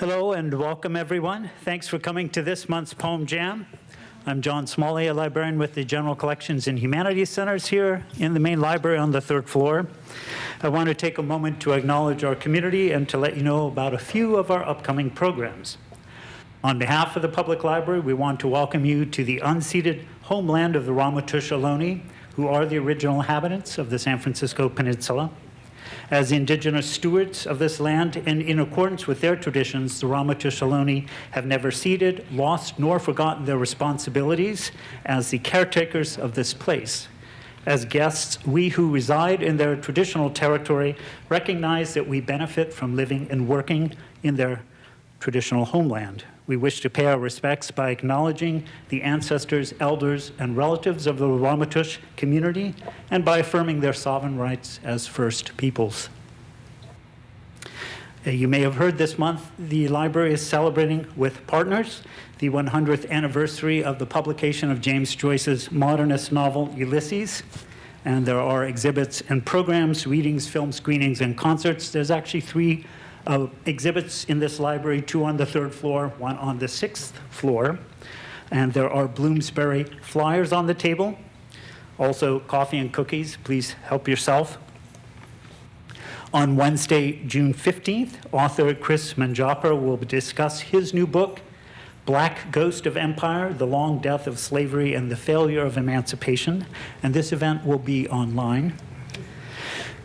Hello and welcome, everyone. Thanks for coming to this month's Poem Jam. I'm John Smalley, a librarian with the General Collections and Humanities Centers here in the main library on the third floor. I want to take a moment to acknowledge our community and to let you know about a few of our upcoming programs. On behalf of the Public Library, we want to welcome you to the unceded homeland of the Ramaytush Ohlone, who are the original inhabitants of the San Francisco Peninsula. As indigenous stewards of this land and in accordance with their traditions, the Ramaytush Ohlone have never ceded, lost, nor forgotten their responsibilities as the caretakers of this place. As guests, we who reside in their traditional territory recognize that we benefit from living and working in their traditional homeland. We wish to pay our respects by acknowledging the ancestors, elders, and relatives of the Ramaytush community and by affirming their sovereign rights as First Peoples. Uh, You may have heard this month, the library is celebrating with partners the 100th anniversary of the publication of James Joyce's modernist novel Ulysses. And there are exhibits and programs, readings, film screenings, and concerts. There's actually three uh, exhibits in this library, two on the third floor, one on the sixth floor. And there are Bloomsbury flyers on the table. Also, coffee and cookies. Please help yourself. On Wednesday, June 15th, author Kris Manjapra will discuss his new book, Black Ghost of Empire, The Long Death of Slavery and the Failure of Emancipation. And this event will be online.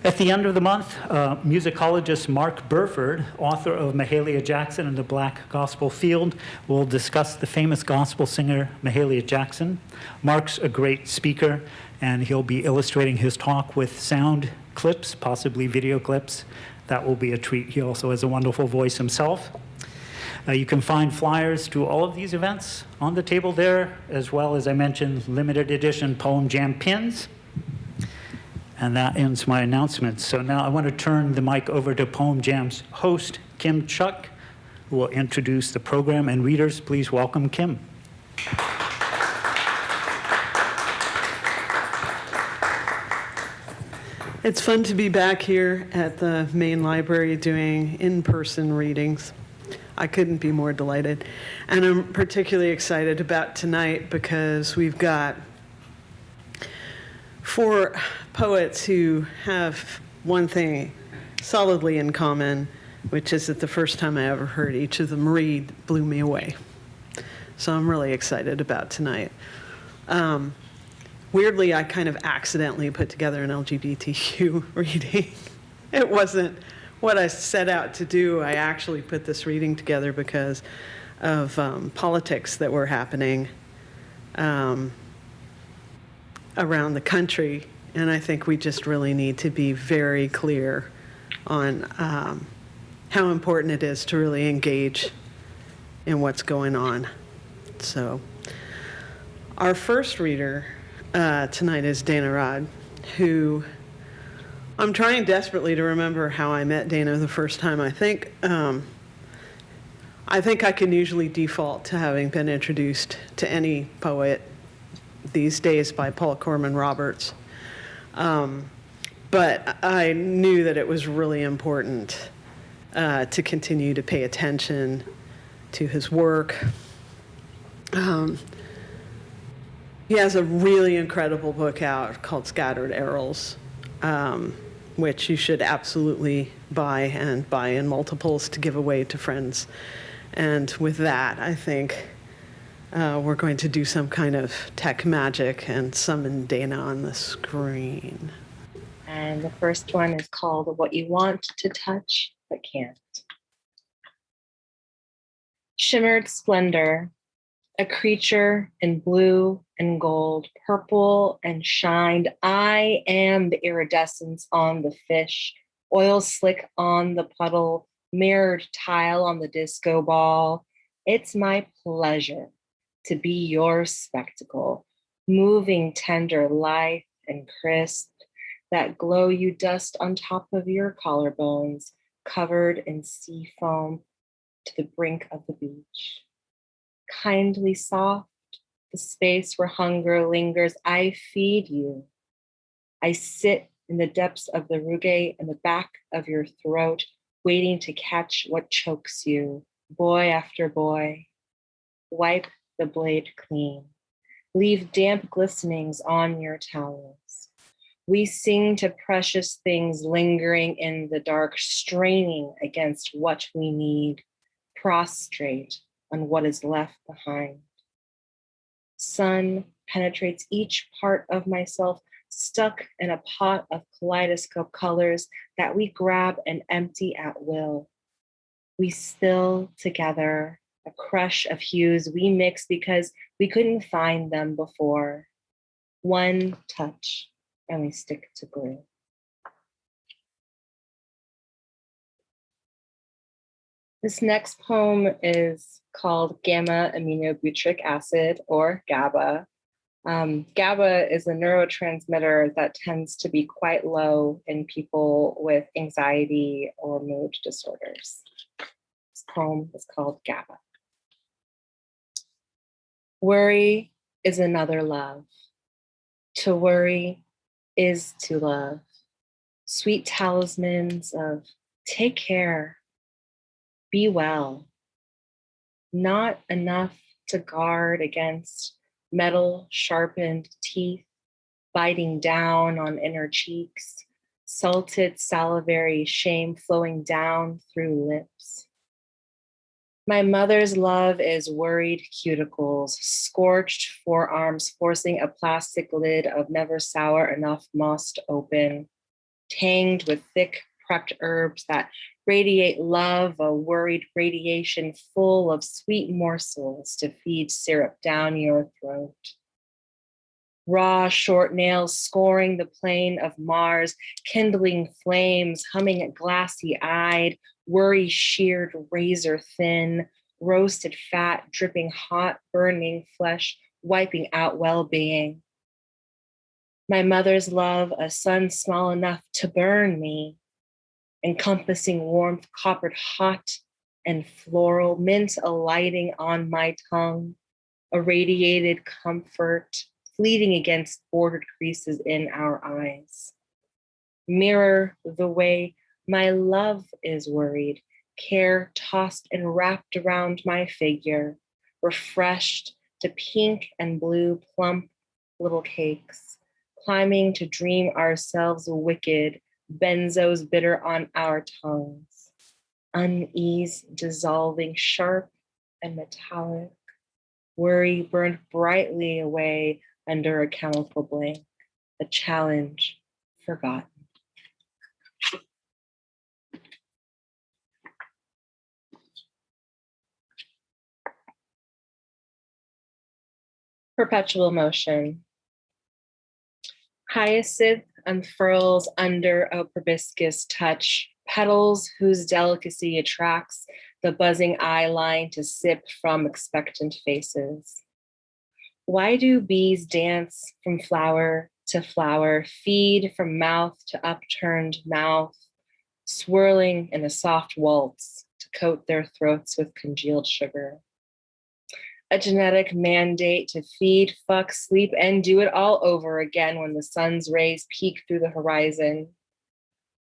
At the end of the month, uh, musicologist Mark Burford, author of Mahalia Jackson and the Black Gospel Field, will discuss the famous gospel singer Mahalia Jackson. Mark's a great speaker, and he'll be illustrating his talk with sound clips, possibly video clips. That will be a treat. He also has a wonderful voice himself. Uh, you can find flyers to all of these events on the table there, as well as I mentioned, limited edition Poem Jam pins. And that ends my announcements. So now I want to turn the mic over to Poem Jam's host, Kim Shuck, who will introduce the program. And readers, please welcome Kim. It's fun to be back here at the main library doing in-person readings. I couldn't be more delighted. And I'm particularly excited about tonight because we've got four poets who have one thing solidly in common, which is that the first time I ever heard each of them read blew me away. So I'm really excited about tonight. Um, weirdly, I kind of accidentally put together an LGBTQ reading. It wasn't what I set out to do. I actually put this reading together because of um, politics that were happening um, around the country. And I think we just really need to be very clear on um, how important it is to really engage in what's going on. So, our first reader uh, tonight is Dana Rod, who I'm trying desperately to remember how I met Dana the first time. I think um, I think I can usually default to having been introduced to any poet these days by Paul Corman Roberts. Um, but I knew that it was really important uh, to continue to pay attention to his work. Um, he has a really incredible book out called Scattered Arrows, um, which you should absolutely buy and buy in multiples to give away to friends. And with that, I think uh, we're going to do some kind of tech magic and summon Dana on the screen. And the first one is called What You Want to Touch But Can't. Shimmered splendor, a creature in blue and gold, purple and shined. I am the iridescence on the fish, oil slick on the puddle, mirrored tile on the disco ball. It's my pleasure to be your spectacle, moving tender life and crisp, that glow you dust on top of your collarbones, covered in sea foam to the brink of the beach. Kindly soft, the space where hunger lingers, I feed you. I sit in the depths of the rugae in the back of your throat, waiting to catch what chokes you, boy after boy, wipe the blade clean. Leave damp glistenings on your towels. We sing to precious things lingering in the dark, straining against what we need, prostrate on what is left behind. Sun penetrates each part of myself, stuck in a pot of kaleidoscope colors that we grab and empty at will. We still together a crush of hues we mix because we couldn't find them before. One touch and we stick to glue. This next poem is called Gamma aminobutyric acid or GABA. Um, GABA is a neurotransmitter that tends to be quite low in people with anxiety or mood disorders. This poem is called GABA. Worry is another love. To worry is to love. Sweet talismans of take care, be well. Not enough to guard against metal sharpened teeth, biting down on inner cheeks, salted salivary shame flowing down through lips. My mother's love is worried cuticles, scorched forearms forcing a plastic lid of never sour enough moss to open, tanged with thick prepped herbs that radiate love, a worried radiation full of sweet morsels to feed syrup down your throat. Raw short nails scoring the plane of Mars, kindling flames, humming at glassy eyed, worry sheared razor thin, roasted fat, dripping hot, burning flesh, wiping out well being. My mother's love, a sun small enough to burn me, encompassing warmth, coppered hot and floral, mint alighting on my tongue, a radiated comfort, fleeting against bordered creases in our eyes. Mirror the way my love is worried, care tossed and wrapped around my figure, refreshed to pink and blue plump little cakes, climbing to dream ourselves wicked, benzos bitter on our tongues, unease dissolving sharp and metallic, worry burned brightly away under a chemical blank, a challenge forgotten. Perpetual motion. Hyacinth unfurls under a proboscis touch, petals whose delicacy attracts the buzzing eye line to sip from expectant faces. Why do bees dance from flower to flower, feed from mouth to upturned mouth, swirling in a soft waltz to coat their throats with congealed sugar? a genetic mandate to feed, fuck, sleep, and do it all over again when the sun's rays peek through the horizon.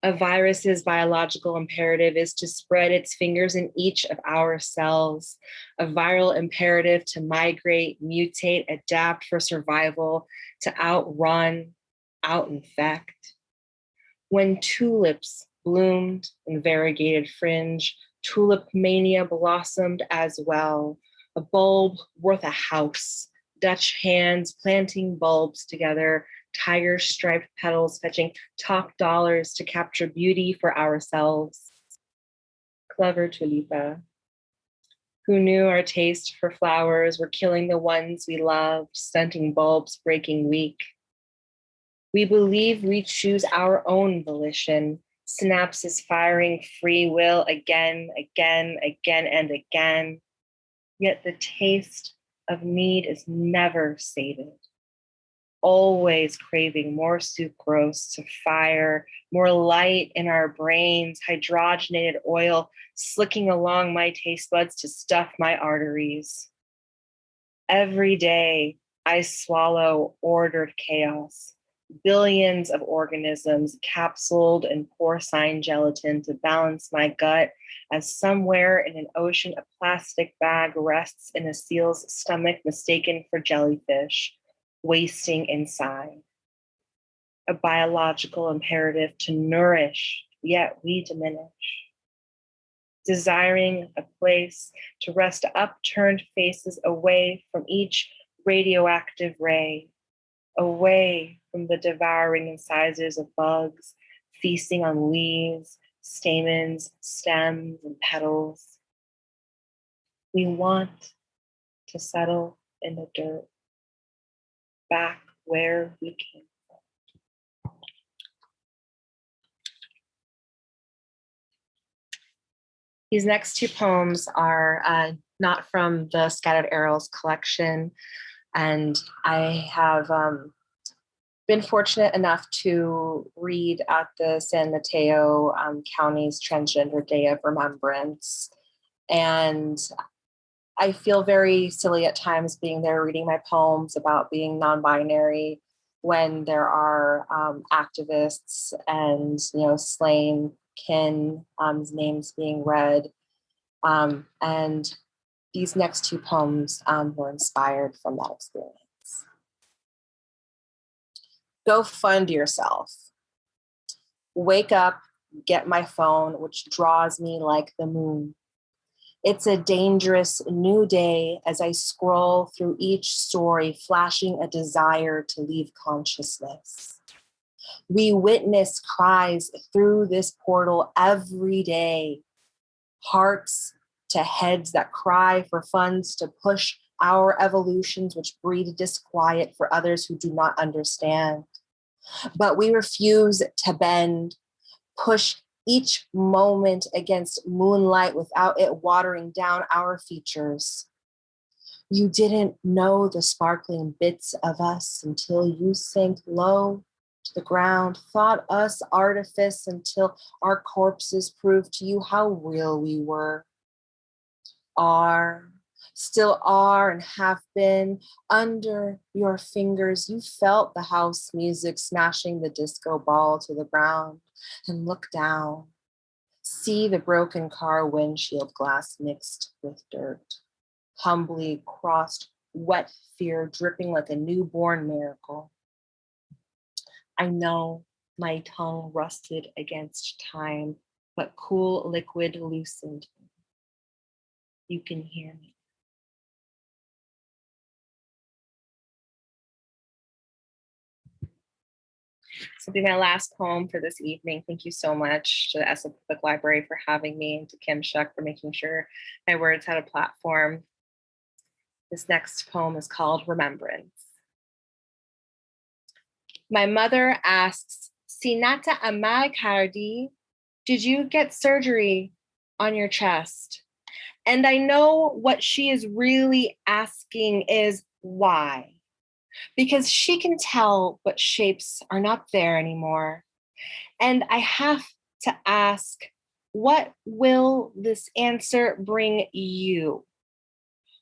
A virus's biological imperative is to spread its fingers in each of our cells. A viral imperative to migrate, mutate, adapt for survival, to outrun, outinfect. When tulips bloomed in variegated fringe, tulip mania blossomed as well a bulb worth a house. Dutch hands planting bulbs together, tiger striped petals fetching top dollars to capture beauty for ourselves. Clever Tulipa, who knew our taste for flowers were killing the ones we loved, stunting bulbs breaking weak. We believe we choose our own volition, synapses firing free will again, again, again, and again yet the taste of need is never sated. Always craving more sucrose to fire, more light in our brains, hydrogenated oil slicking along my taste buds to stuff my arteries. Every day I swallow ordered chaos, billions of organisms capsuled in porcine gelatin to balance my gut as somewhere in an ocean a plastic bag rests in a seal's stomach mistaken for jellyfish wasting inside. A biological imperative to nourish yet we diminish. Desiring a place to rest upturned faces away from each radioactive ray away from the devouring incisors of bugs, feasting on leaves, stamens, stems, and petals. We want to settle in the dirt, back where we came from. These next two poems are uh, not from the Scattered Arrows collection, and I have um, been fortunate enough to read at the San Mateo um, County's Transgender Day of Remembrance. And I feel very silly at times being there reading my poems about being non-binary when there are um, activists and you know slain kin um, names being read. Um, and these next two poems um, were inspired from that experience. Go fund yourself. Wake up, get my phone, which draws me like the moon. It's a dangerous new day as I scroll through each story, flashing a desire to leave consciousness. We witness cries through this portal every day. Hearts to heads that cry for funds to push our evolutions, which breed disquiet for others who do not understand. But we refuse to bend, push each moment against moonlight without it watering down our features. You didn't know the sparkling bits of us until you sank low to the ground, thought us artifice until our corpses proved to you how real we were are, still are and have been under your fingers. You felt the house music smashing the disco ball to the ground and look down. See the broken car windshield glass mixed with dirt. Humbly crossed wet fear dripping like a newborn miracle. I know my tongue rusted against time, but cool liquid loosened you can hear me. This will be my last poem for this evening. Thank you so much to the SF Public Library for having me and to Kim Shuck for making sure my words had a platform. This next poem is called Remembrance. My mother asks, Sinata Kardi, did you get surgery on your chest? And I know what she is really asking is why? Because she can tell what shapes are not there anymore. And I have to ask, what will this answer bring you?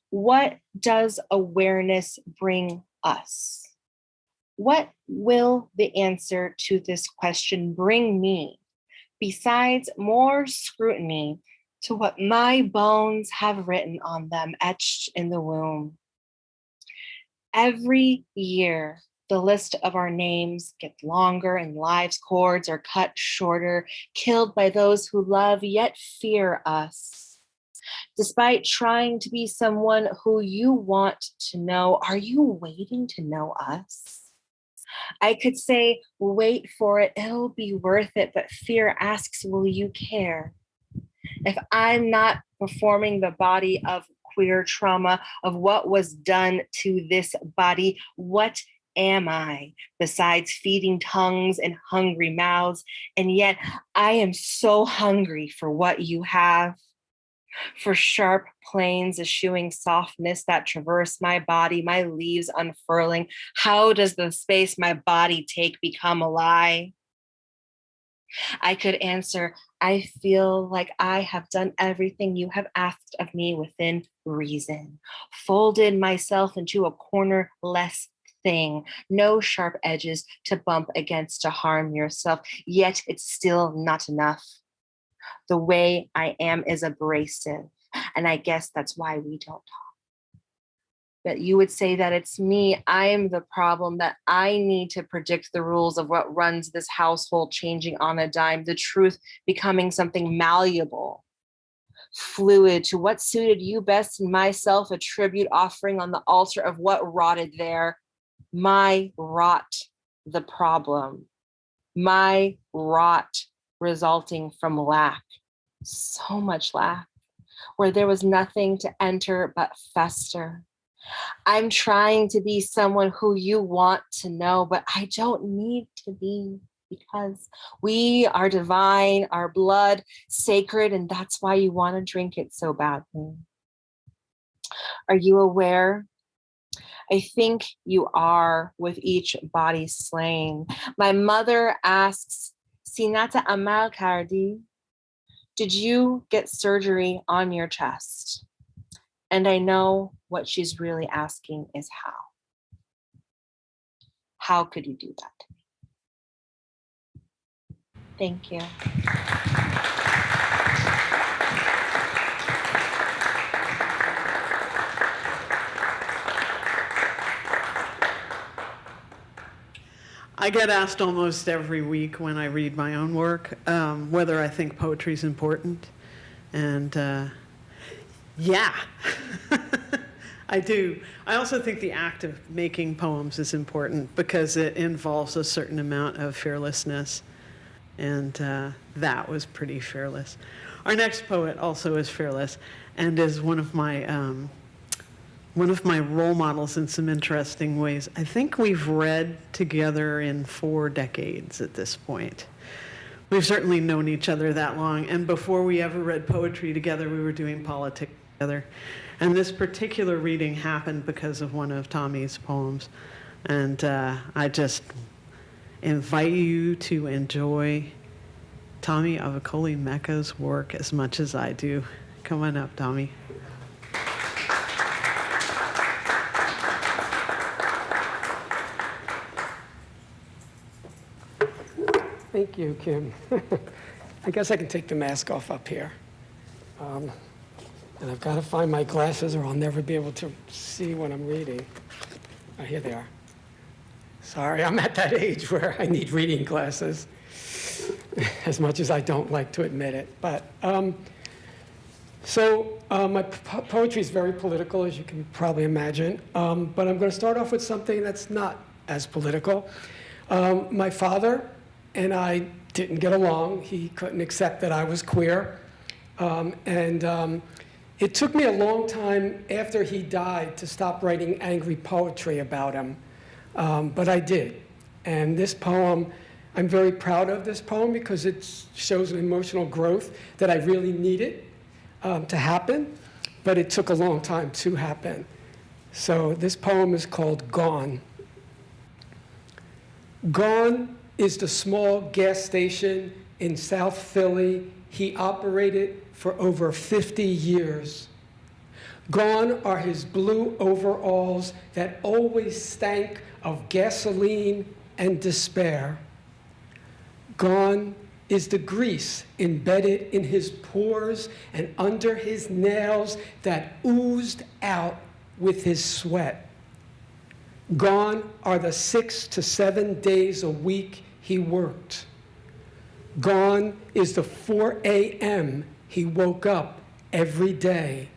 What does awareness bring us? What will the answer to this question bring me besides more scrutiny to what my bones have written on them etched in the womb. Every year, the list of our names gets longer and lives cords are cut shorter, killed by those who love yet fear us. Despite trying to be someone who you want to know, are you waiting to know us? I could say, wait for it, it'll be worth it, but fear asks, will you care? if I'm not performing the body of queer trauma, of what was done to this body, what am I besides feeding tongues and hungry mouths? And yet I am so hungry for what you have, for sharp planes eschewing softness that traverse my body, my leaves unfurling. How does the space my body take become a lie? I could answer, I feel like I have done everything you have asked of me within reason, folded myself into a corner less thing, no sharp edges to bump against to harm yourself, yet it's still not enough. The way I am is abrasive, and I guess that's why we don't talk that you would say that it's me, I am the problem, that I need to predict the rules of what runs this household changing on a dime, the truth becoming something malleable, fluid to what suited you best and myself, a tribute offering on the altar of what rotted there. My rot, the problem, my rot resulting from lack, so much lack, where there was nothing to enter but fester I'm trying to be someone who you want to know, but I don't need to be because we are divine, our blood sacred, and that's why you want to drink it so badly. Are you aware? I think you are with each body slain. My mother asks, Sinata Amal Kardi, did you get surgery on your chest? And I know what she's really asking is how. How could you do that? Thank you. I get asked almost every week when I read my own work um, whether I think poetry is important. And uh, yeah, I do. I also think the act of making poems is important because it involves a certain amount of fearlessness. And uh, that was pretty fearless. Our next poet also is fearless and is one of my um, one of my role models in some interesting ways. I think we've read together in four decades at this point. We've certainly known each other that long, and before we ever read poetry together, we were doing politics together. And this particular reading happened because of one of Tommi's poems. And uh, I just invite you to enjoy Tommi Avicolli Mecca's work as much as I do. Come on up, Tommi. Thank you, Kim. I guess I can take the mask off up here. Um, and I've got to find my glasses or I'll never be able to see what I'm reading. Oh, here they are. Sorry, I'm at that age where I need reading glasses, as much as I don't like to admit it. But um, so uh, my po poetry is very political, as you can probably imagine. Um, but I'm going to start off with something that's not as political. Um, my father and I didn't get along. He couldn't accept that I was queer. Um, and um, it took me a long time after he died to stop writing angry poetry about him, um, but I did. And this poem, I'm very proud of this poem because it shows an emotional growth that I really needed um, to happen, but it took a long time to happen. So this poem is called Gone. Gone is the small gas station in South Philly he operated for over 50 years. Gone are his blue overalls that always stank of gasoline and despair. Gone is the grease embedded in his pores and under his nails that oozed out with his sweat. Gone are the six to seven days a week he worked. Gone is the 4 a.m he woke up every day.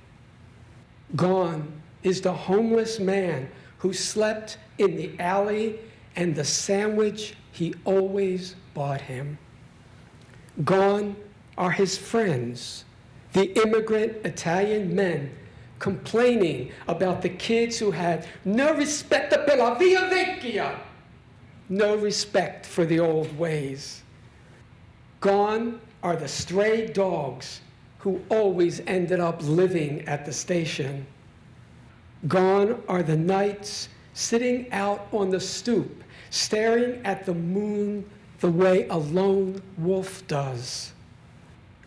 Gone is the homeless man who slept in the alley and the sandwich he always bought him. Gone are his friends, the immigrant Italian men complaining about the kids who had no respect per la via vecchia, no respect for the old ways. Gone are the stray dogs who always ended up living at the station. Gone are the nights sitting out on the stoop, staring at the moon the way a lone wolf does.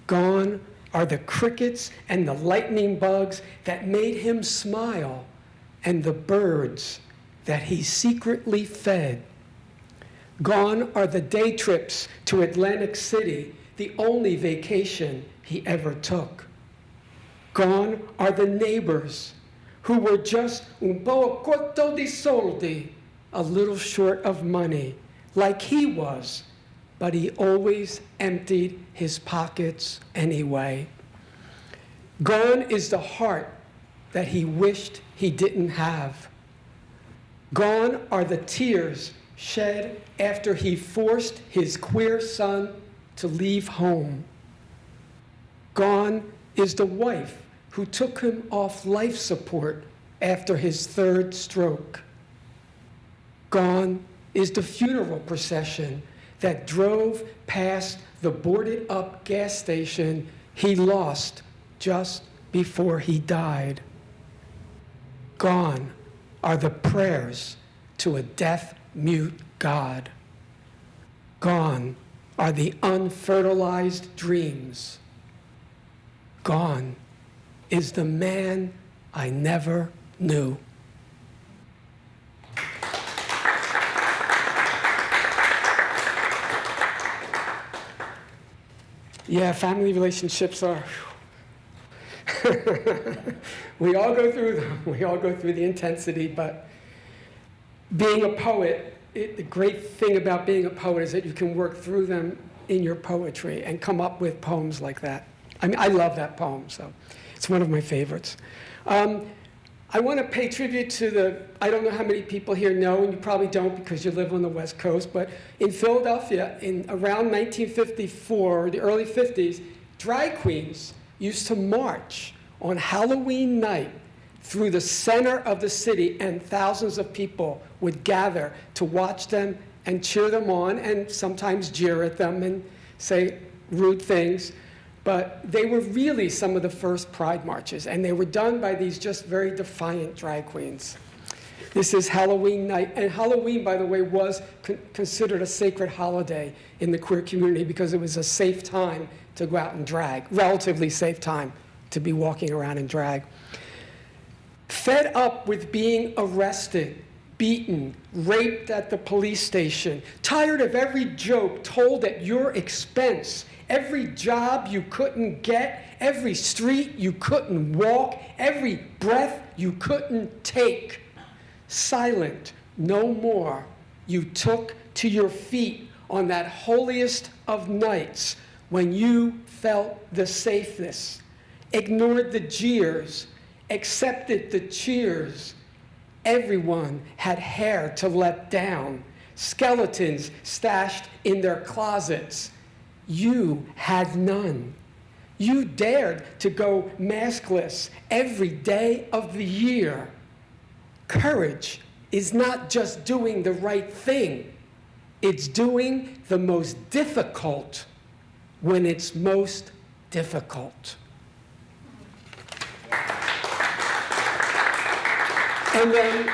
Gone are the crickets and the lightning bugs that made him smile, and the birds that he secretly fed. Gone are the day trips to Atlantic City, the only vacation he ever took. Gone are the neighbors who were just un po' corto di soldi, a little short of money, like he was, but he always emptied his pockets anyway. Gone is the heart that he wished he didn't have. Gone are the tears shed after he forced his queer son to leave home. Gone is the wife who took him off life support after his third stroke. Gone is the funeral procession that drove past the boarded up gas station he lost just before he died. Gone are the prayers to a deaf mute God. Gone are the unfertilized dreams. Gone is the man I never knew. Yeah, family relationships are. we all go through them. We all go through the intensity, but being a poet, it, the great thing about being a poet is that you can work through them in your poetry and come up with poems like that. I mean, I love that poem, so it's one of my favorites. Um, I want to pay tribute to the, I don't know how many people here know, and you probably don't because you live on the West Coast, but in Philadelphia, in around 1954, the early 50s, drag queens used to march on Halloween night through the center of the city, and thousands of people would gather to watch them and cheer them on, and sometimes jeer at them and say rude things. But they were really some of the first pride marches, and they were done by these just very defiant drag queens. This is Halloween night, and Halloween, by the way, was con- considered a sacred holiday in the queer community because it was a safe time to go out and drag, relatively safe time to be walking around in drag. Fed up with being arrested, beaten, raped at the police station, tired of every joke told at your expense, every job you couldn't get, every street you couldn't walk, every breath you couldn't take. Silent, no more, you took to your feet on that holiest of nights when you felt the safest, ignored the jeers, accepted the cheers. Everyone had hair to let down, skeletons stashed in their closets. You had none. You dared to go maskless every day of the year. Courage is not just doing the right thing, it's doing the most difficult when it's most difficult. And then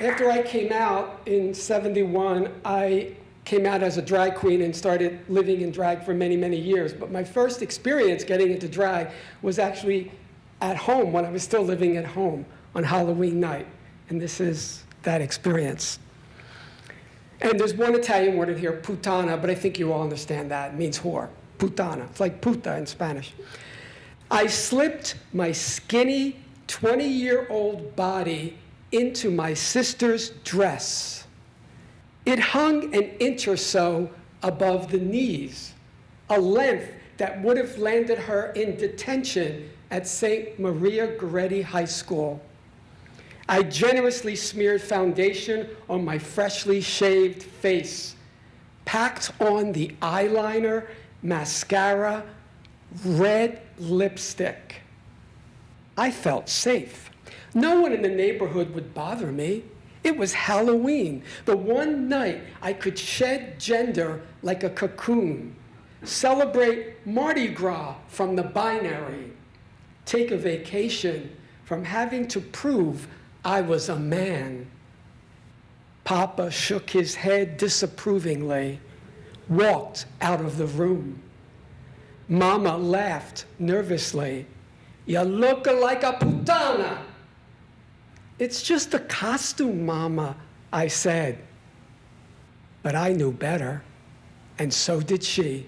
after I came out in 71, I came out as a drag queen and started living in drag for many, many years. But my first experience getting into drag was actually at home when I was still living at home on Halloween night. And this is that experience. And there's one Italian word in here, putana, but I think you all understand that. It means whore. Putana. It's like puta in Spanish. I slipped my skinny 20 year old body into my sister's dress. It hung an inch or so above the knees, a length that would have landed her in detention at St. Maria Goretti High School. I generously smeared foundation on my freshly shaved face, packed on the eyeliner, mascara, red lipstick. I felt safe. No one in the neighborhood would bother me. It was Halloween, the one night I could shed gender like a cocoon, celebrate Mardi Gras from the binary, take a vacation from having to prove I was a man. Papa shook his head disapprovingly, walked out of the room. Mama laughed nervously. You look like a putana. It's just a costume, Mama, I said. But I knew better, and so did she.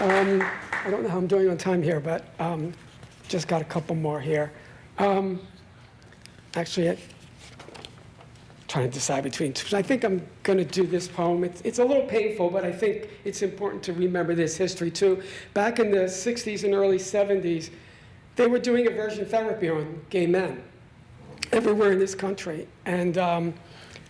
Um, I don't know how I'm doing on time here, but um, just got a couple more here. Um, actually, trying to decide between two. I think I'm going to do this poem. It's, it's a little painful, but I think it's important to remember this history too. Back in the 60s and early 70s, they were doing aversion therapy on gay men everywhere in this country. And um,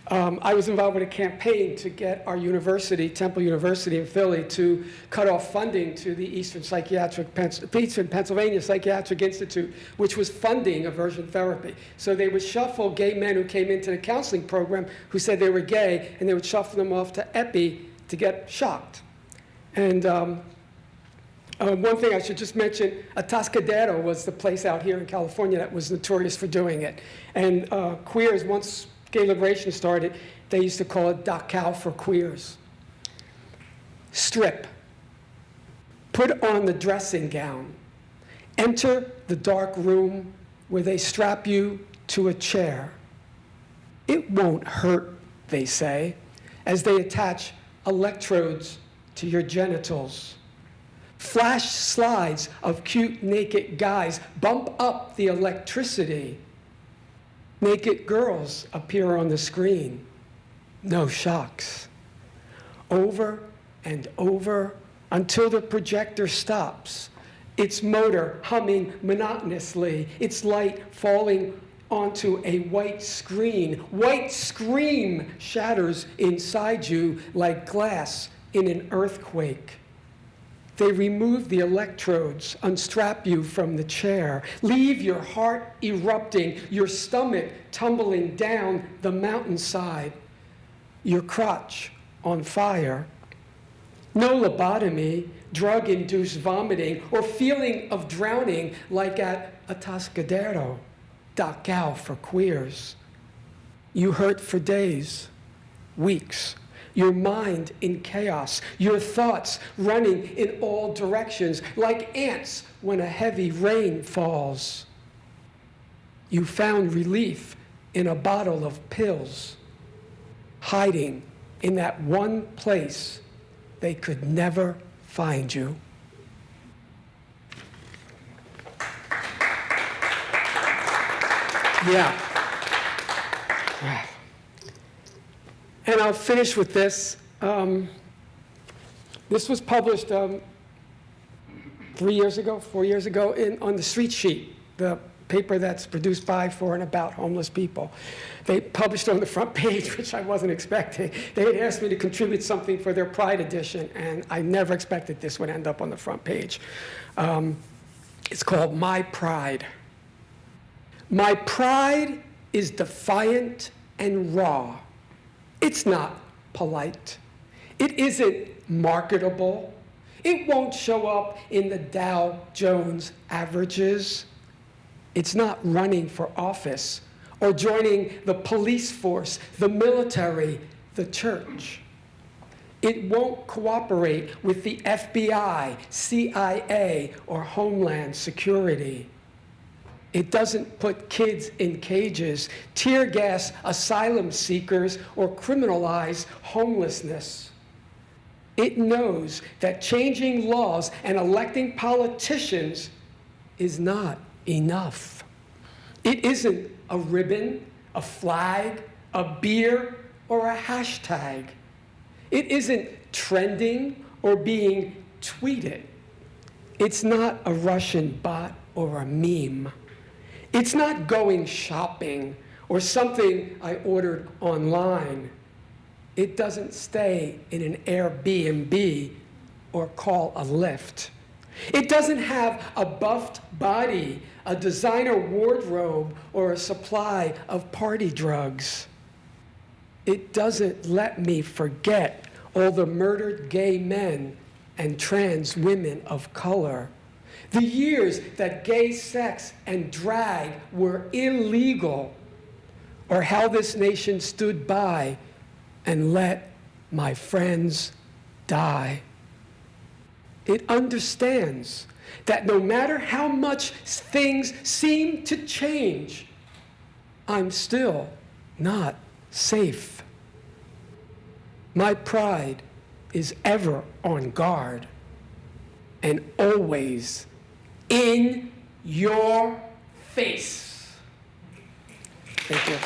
um, I was involved with a campaign to get our university, Temple University in Philly, to cut off funding to the Eastern Psychiatric, Eastern Pennsylvania Psychiatric Institute, which was funding aversion therapy. So they would shuffle gay men who came into the counseling program who said they were gay, and they would shuffle them off to EPPI to get shocked. And um, uh, one thing I should just mention, Atascadero was the place out here in California that was notorious for doing it. And uh, queers, once gay liberation started, they used to call it Dachau for queers. Strip. Put on the dressing gown. Enter the dark room where they strap you to a chair. It won't hurt, they say, as they attach electrodes to your genitals. Flash slides of cute naked guys bump up the electricity. Naked girls appear on the screen. No shocks. Over and over until the projector stops. Its motor humming monotonously, its light falling onto a white screen. White scream shatters inside you like glass in an earthquake. They remove the electrodes, unstrap you from the chair, leave your heart erupting, your stomach tumbling down the mountainside, your crotch on fire. No lobotomy, drug induced vomiting, or feeling of drowning like at Atascadero, Dachau for queers. You hurt for days, weeks, your mind in chaos, your thoughts running in all directions like ants when a heavy rain falls. You found relief in a bottle of pills, hiding in that one place they could never find you. Yeah. And I'll finish with this. Um, this was published um, three years ago, four years ago, in, on the Street Sheet, the paper that's produced by, for, and about homeless people. They published on the front page, which I wasn't expecting. They had asked me to contribute something for their Pride edition, and I never expected this would end up on the front page. Um, it's called My Pride. My pride is defiant and raw. It's not polite. It isn't marketable. It won't show up in the Dow Jones averages. It's not running for office or joining the police force, the military, the church. It won't cooperate with the FBI, CIA, or Homeland Security. It doesn't put kids in cages, tear gas asylum seekers, or criminalize homelessness. It knows that changing laws and electing politicians is not enough. It isn't a ribbon, a flag, a beer, or a hashtag. It isn't trending or being tweeted. It's not a Russian bot or a meme. It's not going shopping or something I ordered online. It doesn't stay in an Airbnb or call a Lyft. It doesn't have a buffed body, a designer wardrobe, or a supply of party drugs. It doesn't let me forget all the murdered gay men and trans women of color. The years that gay sex and drag were illegal, or how this nation stood by and let my friends die. it understands that no matter how much things seem to change, I'm still not safe. My pride is ever on guard and always in your face. Thank you.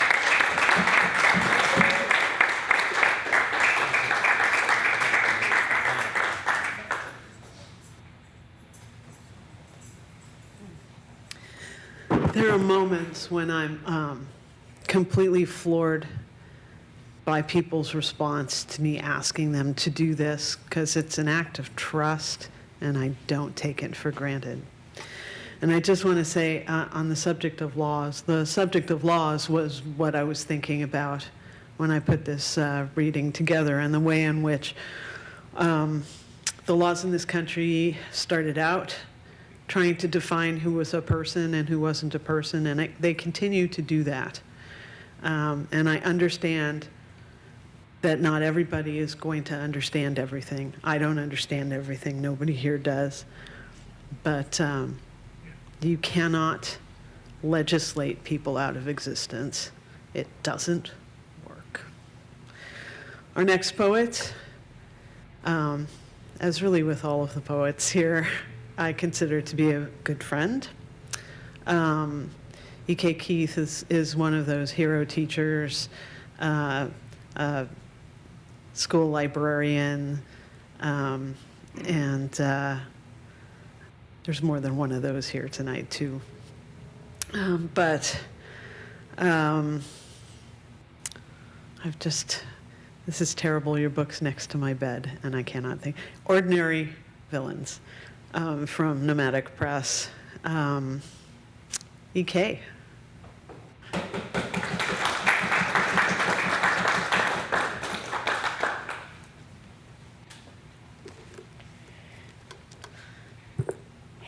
There are moments when I'm um, completely floored by people's response to me asking them to do this because it's an act of trust and I don't take it for granted. And I just want to say uh, on the subject of laws, the subject of laws was what I was thinking about when I put this uh, reading together and the way in which um, the laws in this country started out trying to define who was a person and who wasn't a person, and they continue to do that. Um, and I understand that not everybody is going to understand everything. I don't understand everything. Nobody here does. But um, you cannot legislate people out of existence. It doesn't work. Our next poet, um, as really with all of the poets here, I consider to be a good friend. Um, E.K. Keith is, is one of those hero teachers, uh, uh, school librarian, um, and uh, there's more than one of those here tonight, too. Um, but um, I've just, this is terrible. Your book's next to my bed, and I cannot think. Ordinary Villains um, from Nomadic Press. Um, EK.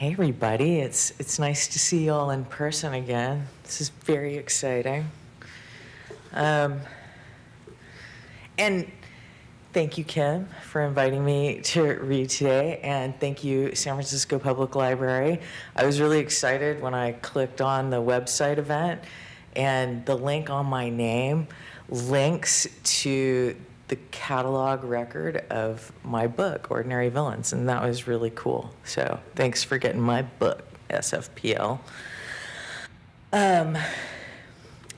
Hey everybody, it's it's nice to see you all in person again. This is very exciting. Um, and thank you, Kim, for inviting me to read today, and thank you, San Francisco Public Library. I was really excited when I clicked on the website event, and the link on my name links to the catalog record of my book, Ordinary Villains, and that was really cool. So thanks for getting my book, SFPL. Um,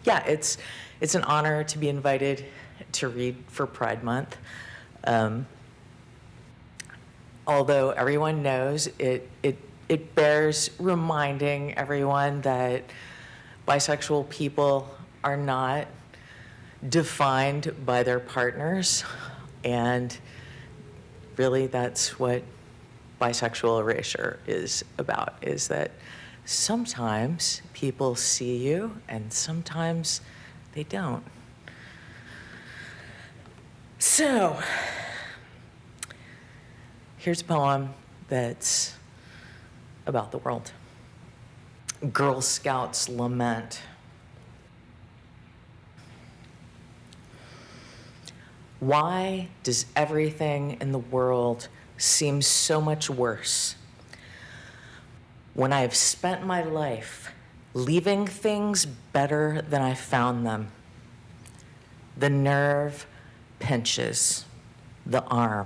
yeah, it's it's an honor to be invited to read for Pride Month. Um, although everyone knows it, it it bears reminding everyone that bisexual people are not defined by their partners. And really, that's what bisexual erasure is about, is that sometimes people see you and sometimes they don't. So, here's a poem that's about the world. Girl Scouts Lament. Why does everything in the world seem so much worse when I have spent my life leaving things better than I found them? The nerve pinches, the arm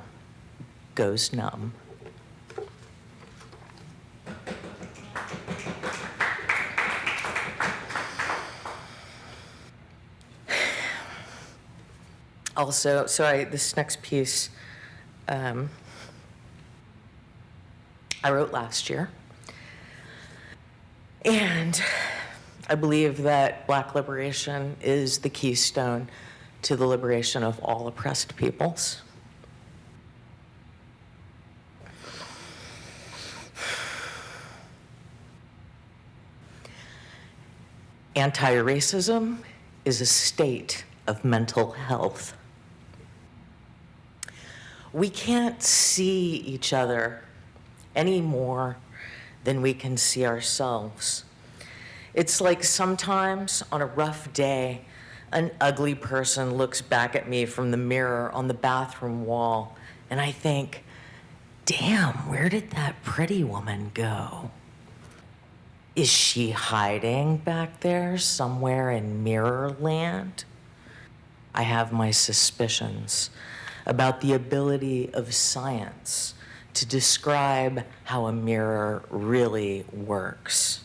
goes numb. Also, so this next piece, um, I wrote last year. And I believe that Black liberation is the keystone to the liberation of all oppressed peoples. Anti racism is a state of mental health. We can't see each other any more than we can see ourselves. It's like sometimes on a rough day, an ugly person looks back at me from the mirror on the bathroom wall, and I think, damn, where did that pretty woman go? Is she hiding back there somewhere in mirror land? I have my suspicions about the ability of science to describe how a mirror really works.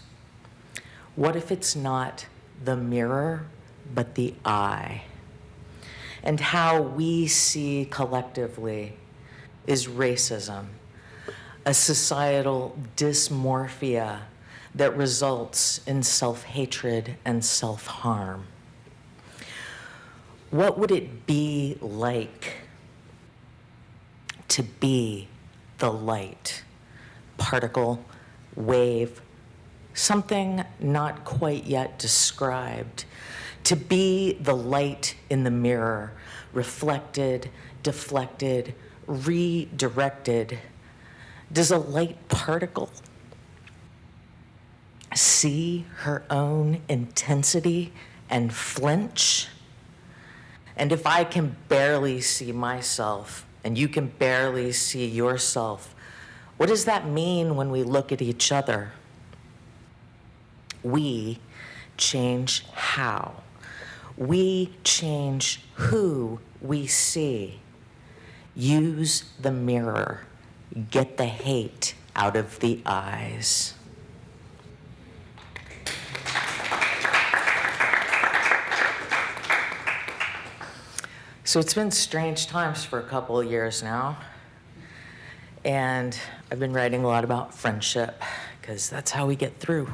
What if it's not the mirror, but the eye? And how we see collectively is racism, a societal dysmorphia that results in self hatred and self harm. What would it be like to be the light, particle, wave, something not quite yet described? To be the light in the mirror, reflected, deflected, redirected. Does a light particle see her own intensity and flinch? And if I can barely see myself and you can barely see yourself, what does that mean when we look at each other? We change how. We change who we see. Use the mirror. Get the hate out of the eyes. So it's been strange times for a couple of years now. And I've been writing a lot about friendship because that's how we get through.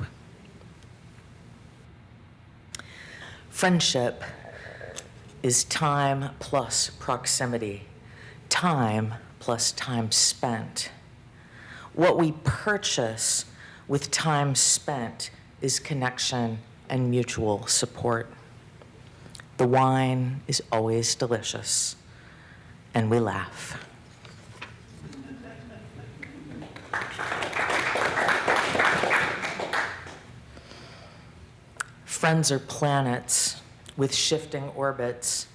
Friendship is time plus proximity, time plus time spent. What we purchase with time spent is connection and mutual support. The wine is always delicious, and we laugh. Friends are planets with shifting orbits.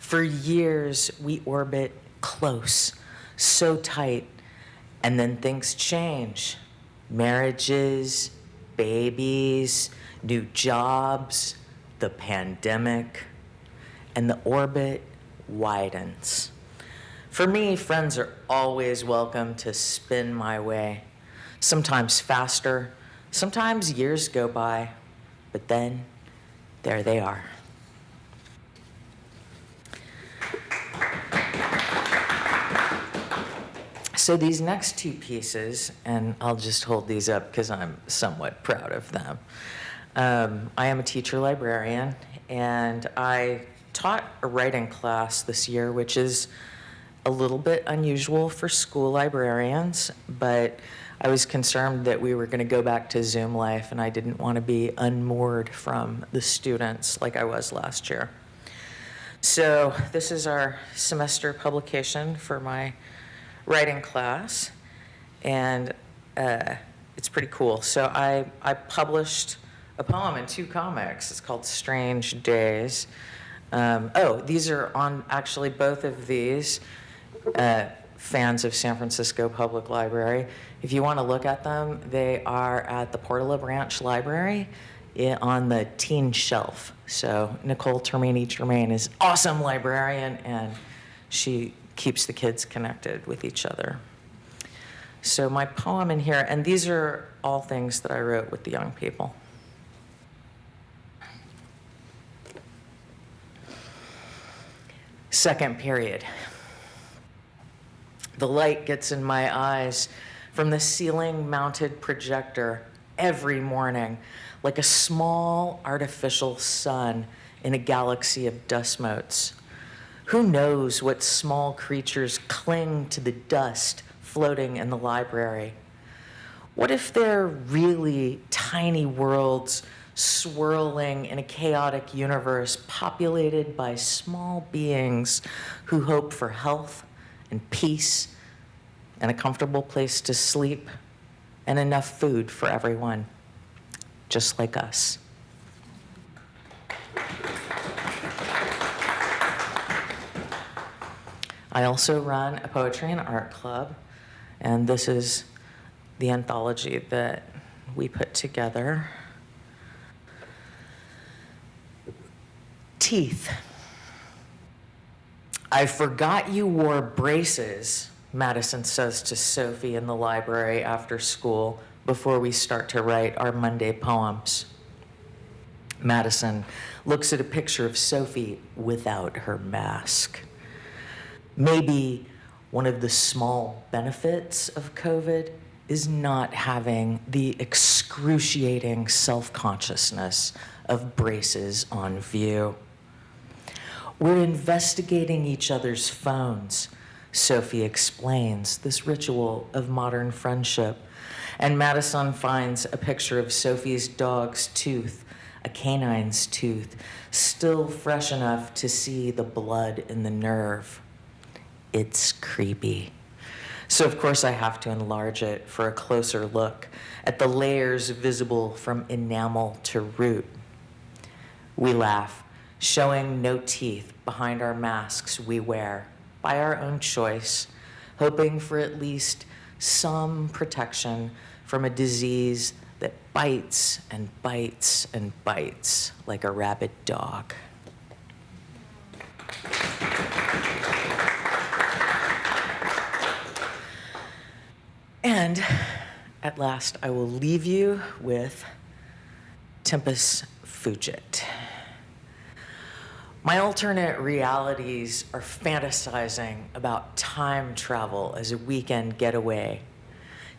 For years, we orbit close, so tight, and then things change. Marriages, babies, new jobs, the pandemic, and the orbit widens. For me, friends are always welcome to spin my way. Sometimes faster, sometimes years go by, but then there they are. So these next two pieces, and I'll just hold these up because I'm somewhat proud of them. Um, I am a teacher librarian, and I taught a writing class this year, which is a little bit unusual for school librarians, but I was concerned that we were going to go back to Zoom life, and I didn't want to be unmoored from the students like I was last year. So this is our semester publication for my writing class, and uh, it's pretty cool. So I, I published a poem in two comics. It's called Strange Days. Um, oh, these are on actually both of these. Uh, fans of San Francisco Public Library. If you want to look at them, they are at the Portola Branch Library on the teen shelf. So Nicole Termini Germain is awesome librarian, and she keeps the kids connected with each other. So my poem in here, and these are all things that I wrote with the young people. Second period. The light gets in my eyes from the ceiling mounted projector every morning, like a small artificial sun in a galaxy of dust motes. Who knows what small creatures cling to the dust floating in the library? What if they're really tiny worlds swirling in a chaotic universe populated by small beings who hope for health and peace and a comfortable place to sleep and enough food for everyone, just like us? I also run a poetry and art club, And this is the anthology that we put together. Teeth. I forgot you wore braces, Madison says to Sophie in the library after school before we start to write our Monday poems. Madison looks at a picture of Sophie without her mask. Maybe one of the small benefits of COVID is not having the excruciating self consciousness of braces on view. We're investigating each other's phones, Sophie explains, this ritual of modern friendship. And Madison finds a picture of Sophie's dog's tooth, a canine's tooth, still fresh enough to see the blood in the nerve. It's creepy. So, of course, I have to enlarge it for a closer look at the layers visible from enamel to root. We laugh showing no teeth behind our masks we wear by our own choice, hoping for at least some protection from a disease that bites and bites and bites like a rabid dog. And at last, I will leave you with Tempus Fugit. My alternate realities are fantasizing about time travel as a weekend getaway,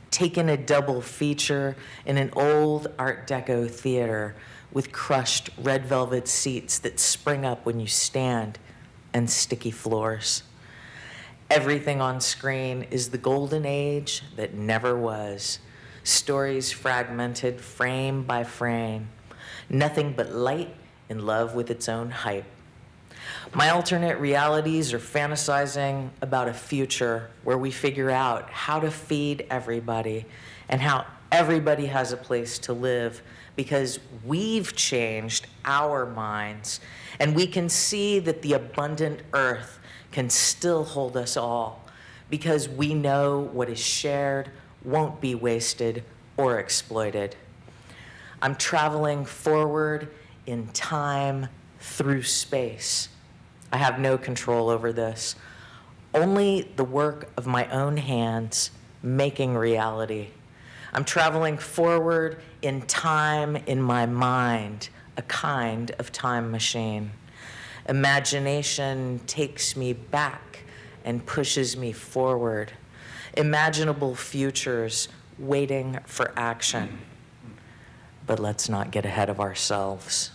taking a double feature in an old Art Deco theater with crushed red velvet seats that spring up when you stand and sticky floors. Everything on screen is the golden age that never was. Stories fragmented frame by frame. Nothing but light in love with its own hype. My alternate realities are fantasizing about a future where we figure out how to feed everybody and how everybody has a place to live because we've changed our minds and we can see that the abundant earth can still hold us all because we know what is shared won't be wasted or exploited. I'm traveling forward in time through space. I have no control over this. Only the work of my own hands making reality. I'm traveling forward in time in my mind, a kind of time machine. Imagination takes me back and pushes me forward. Imaginable futures waiting for action. But let's not get ahead of ourselves.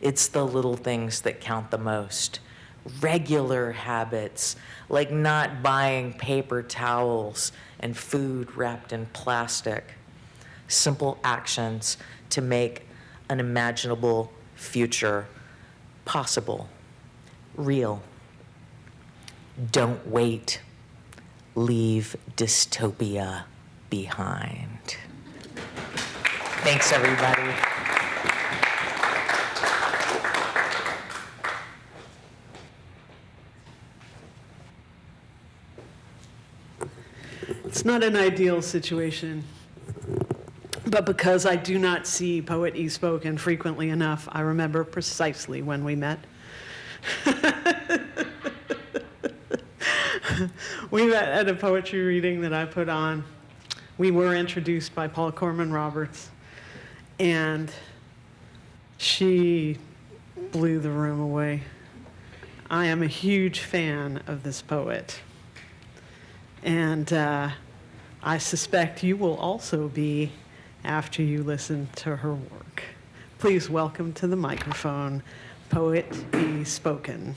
It's the little things that count the most. Regular habits, like not buying paper towels and food wrapped in plastic. Simple actions to make an imaginable future possible, real. Don't wait. Leave dystopia behind. Thanks, everybody. Not an ideal situation, but because I do not see Poet E. Spoken frequently enough, I remember precisely when we met. we met at a poetry reading that I put on. We were introduced by Paul Corman Roberts, and she blew the room away. I am a huge fan of this poet. And uh, I suspect you will also be after you listen to her work. Please welcome to the microphone Poet E. Spoken.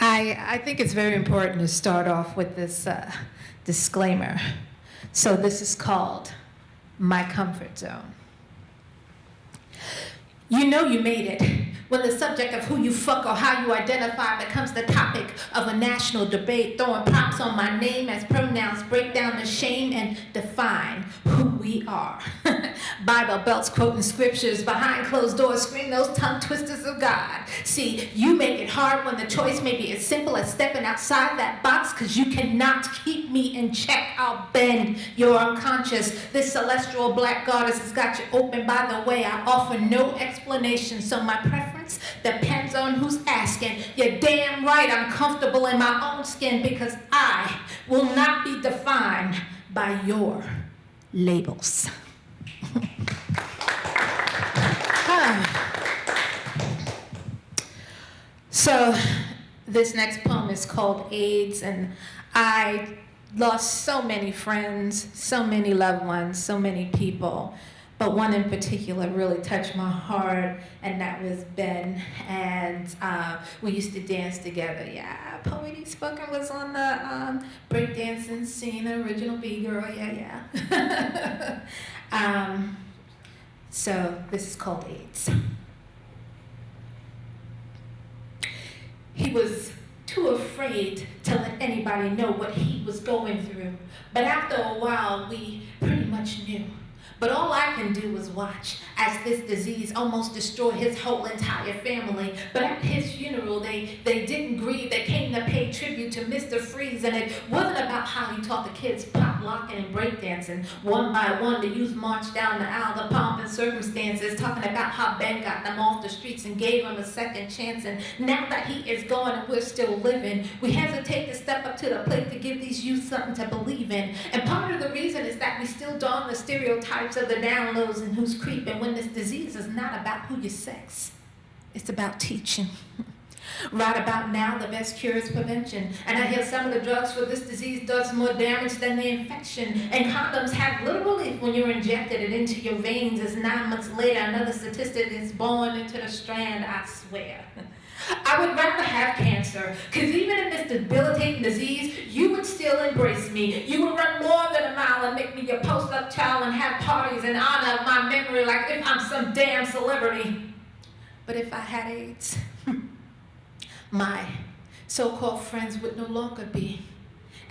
I, I think it's very important to start off with this uh, disclaimer. So, this is called My Comfort Zone. You know you made it when the subject of who you fuck or how you identify becomes the topic of a national debate, throwing props on my name as pronouns break down the shame and define who we are. Bible belts quoting scriptures behind closed doors scream those tongue twisters of God. See, you make it hard when the choice may be as simple as stepping outside that box because you cannot keep me in check. I'll bend your unconscious. This celestial black goddess has got you open. By the way, I offer no explanation, so my preference depends on who's asking. You're damn right I'm comfortable in my own skin because I will not be defined by your labels. so, this next poem is called AIDS, and I lost so many friends, so many loved ones, so many people. But one in particular really touched my heart, and that was Ben. And uh, we used to dance together. Yeah, Poety Spoken was on the um, breakdancing scene, the original B girl. Yeah, yeah. um, so this is called AIDS. He was too afraid to let anybody know what he was going through. But after a while, we pretty much knew. But all I can do is watch as this disease almost destroyed his whole entire family. But at his funeral, they, they didn't grieve. They came to pay tribute to Mr. Freeze. And it wasn't about how he taught the kids pop locking and breakdancing one by one. The youth marched down the aisle, the pomp and circumstances, talking about how Ben got them off the streets and gave them a second chance. And now that he is gone and we're still living, we hesitate to step up to the plate to give these youth something to believe in. And part of the reason is that we still don the stereotypes of the downloads and who's creeping when this disease is not about who you sex. It's about teaching. Right about now, the best cure is prevention. And I hear some of the drugs for this disease does more damage than the infection. And condoms have little relief when you're injected it into your veins. As nine months later, another statistic is born into the strand, I swear. I would rather have cancer, because even in this debilitating disease, you would still embrace me. You would run more than a mile and make me your post-up child and have parties in honor of my memory like if I'm some damn celebrity. But if I had AIDS, my so-called friends would no longer be.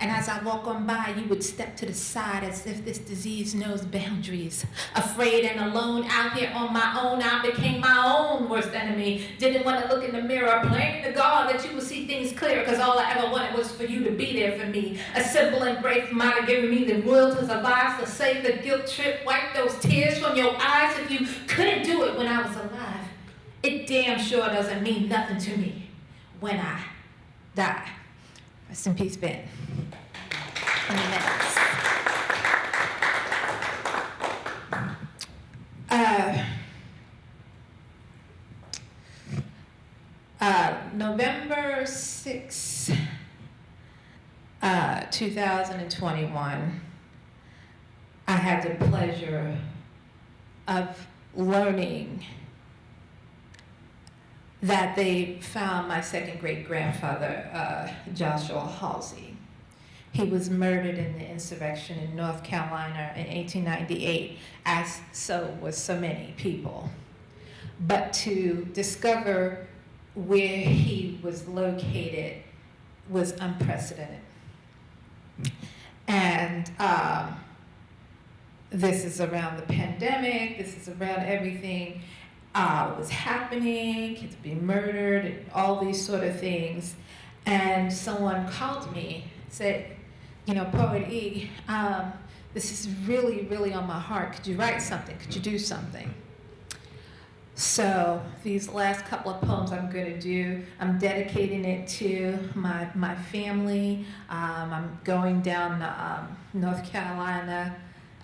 And as I walk on by, you would step to the side as if this disease knows boundaries. Afraid and alone out here on my own, I became my own worst enemy. Didn't want to look in the mirror, praying to God that you would see things clear, because all I ever wanted was for you to be there for me. A simple embrace might have given me the will to survive, to save the guilt trip, wipe those tears from your eyes if you couldn't do it when I was alive. It damn sure doesn't mean nothing to me when I die. Rest in peace, Ben. In the minutes. Uh, uh, November 6, uh, 2021, I had the pleasure of learning that they found my second great grandfather, uh, Joshua Halsey. He was murdered in the insurrection in North Carolina in 1898, as so was so many people. But to discover where he was located was unprecedented. And um, this is around the pandemic, this is around everything uh, was happening, kids being murdered, and all these sort of things. And someone called me, said, you know, Poet E, um, this is really, really on my heart. Could you write something? Could you do something? So these last couple of poems I'm going to do, I'm dedicating it to my, my family. Um, I'm going down to um, North Carolina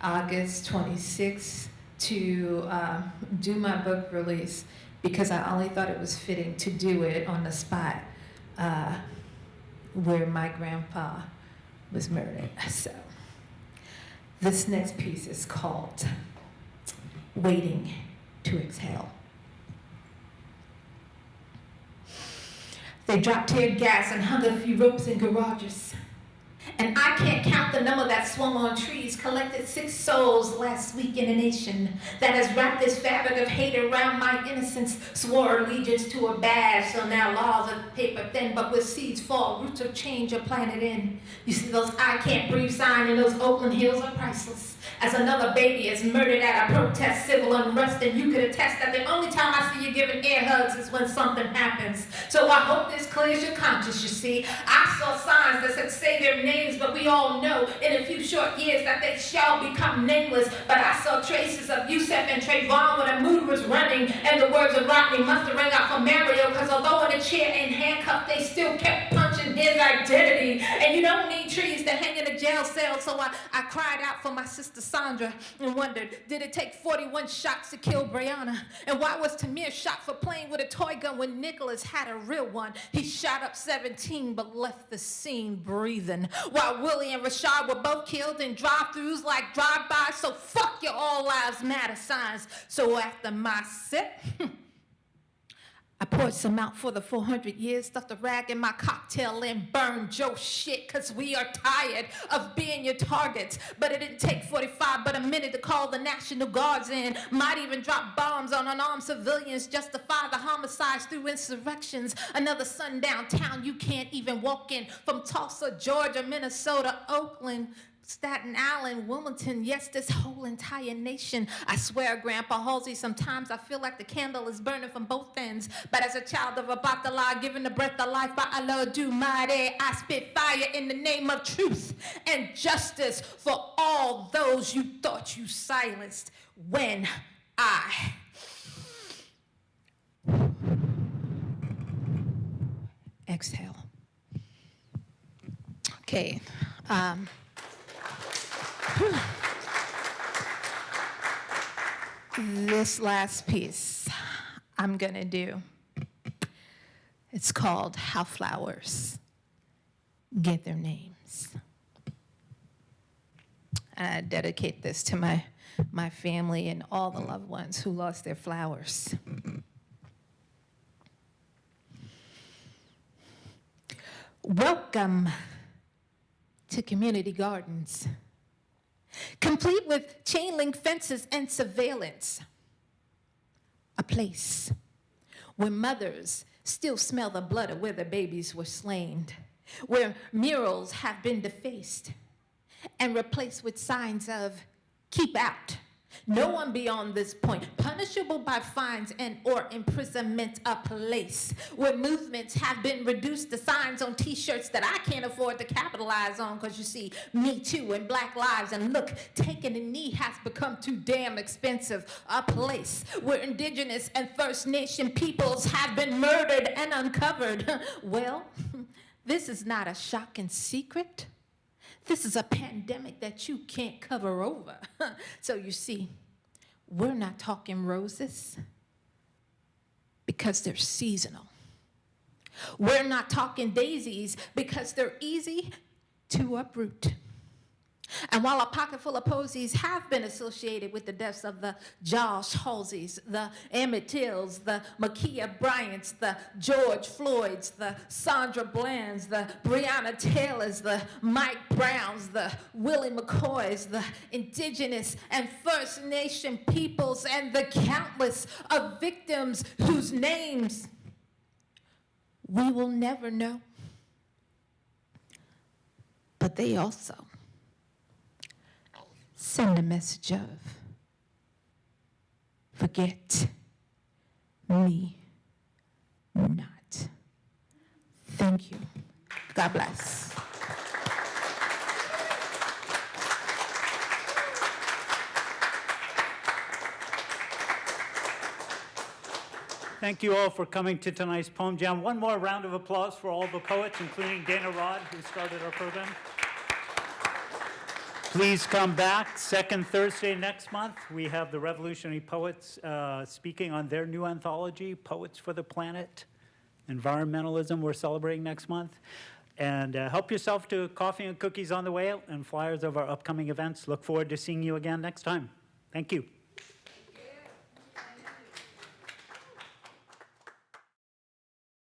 August 26th to uh, do my book release because I only thought it was fitting to do it on the spot uh, where my grandpa was murdered. So this next piece is called Waiting to Exhale. They dropped tear gas and hung a few ropes in garages And I can't count the number that swung on trees, collected six souls last week in a nation that has wrapped this fabric of hate around my innocence, swore allegiance to a badge, so now laws are paper thin, but with seeds fall, roots of change are planted in. You see those I can't breathe sign in those Oakland hills are priceless. As another baby is murdered at a protest, civil unrest, and you could attest that the only time I see you giving air hugs is when something happens. So I hope this clears your conscience, you see. I saw signs that said say their names, but we all know in a few short years that they shall become nameless. But I saw traces of Yusef and Trayvon when a mood was running, and the words of Rodney must have rang out for Mario, because although in a chair and handcuffed, they still kept punching his identity. And you don't need trees to hang in a jail cell, so I, I cried out for my sister Sandra and wondered, did it take 41 shots to kill Breonna? And why was Tamir shot for playing with a toy gun when Nicholas had a real one? He shot up 17 but left the scene breathing. While Willie and Rashad were both killed in drive-throughs like drive-bys, so fuck your all lives matter signs. So after my sip, hmm, I poured some out for the 400 years, stuffed a rag in my cocktail and burned Joe shit, cause we are tired of being your targets. But it didn't take 45 but a minute to call the National Guards in. Might even drop bombs on unarmed civilians, justify the homicides through insurrections. Another sundown town you can't even walk in. From Tulsa, Georgia, Minnesota, Oakland, Staten Island, Wilmington, yes, this whole entire nation. I swear, Grandpa Halsey, sometimes I feel like the candle is burning from both ends. But as a child of Obatala, given the breath of life by Olodumare, I spit fire in the name of truth and justice for all those you thought you silenced when I. Exhale. Okay. Um, this last piece I'm going to do. It's called How Flowers Get Their Names. And I dedicate this to my, my family and all the loved ones who lost their flowers. Welcome to community gardens complete with chain link fences and surveillance. A place where mothers still smell the blood of where their babies were slain, where murals have been defaced and replaced with signs of keep out. No one beyond this point, punishable by fines and or imprisonment a place where movements have been reduced to signs on t-shirts that I can't afford to capitalize on because you see, me too and black lives and look, taking a knee has become too damn expensive. A place where indigenous and First Nation peoples have been murdered and uncovered. well, this is not a shocking secret. This is a pandemic that you can't cover over. so you see, we're not talking roses because they're seasonal. We're not talking daisies because they're easy to uproot. And while a pocket full of posies have been associated with the deaths of the Josh Halseys, the Emmett Tills, the Ma'Khia Bryants, the George Floyds, the Sandra Blands, the Breonna Taylors, the Mike Browns, the Willie McCoys, the indigenous and First Nation peoples, and the countless of victims whose names we will never know. But they also send a message of forget me not. Thank you. God bless. Thank you all for coming to tonight's Poem Jam. One more round of applause for all the poets, including Dana Rod, who started our program. Please come back. Second Thursday next month, we have the Revolutionary Poets uh, speaking on their new anthology, Poets for the Planet. Environmentalism, we're celebrating next month. And uh, help yourself to coffee and cookies on the way out and flyers of our upcoming events. Look forward to seeing you again next time. Thank you.